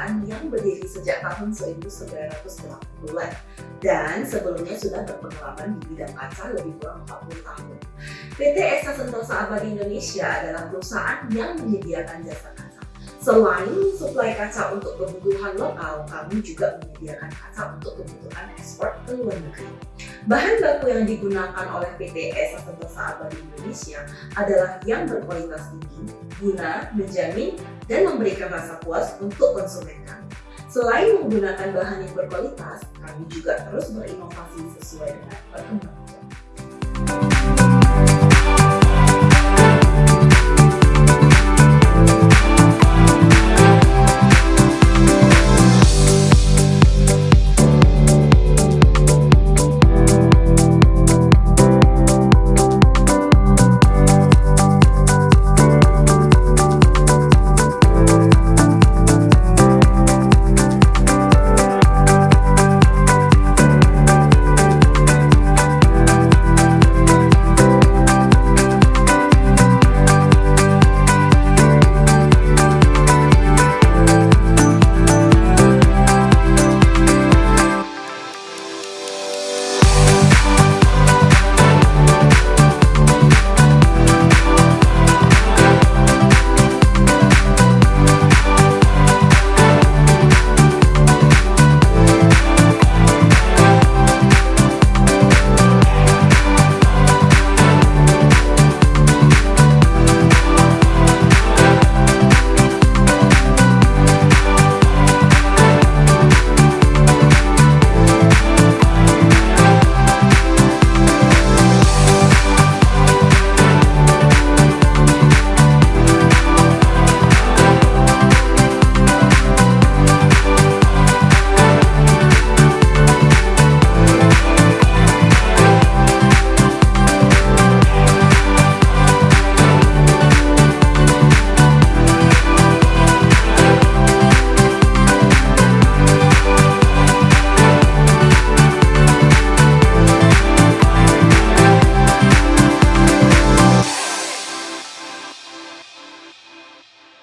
perusahaan yang berdiri sejak tahun 1980 dan sebelumnya sudah berpengalaman di bidang kaca lebih kurang 40 tahun. PT Esa Sentosa Abadi Indonesia adalah perusahaan yang menyediakan jasa Selain suplai kaca untuk kebutuhan lokal, kami juga menyediakan kaca untuk kebutuhan ekspor ke luar negeri. Bahan baku yang digunakan oleh PT Esa Sentosa Abadi Indonesia adalah yang berkualitas tinggi, guna menjamin dan memberikan rasa puas untuk konsumen kami. Selain menggunakan bahan yang berkualitas, kami juga terus berinovasi sesuai dengan perkembangan.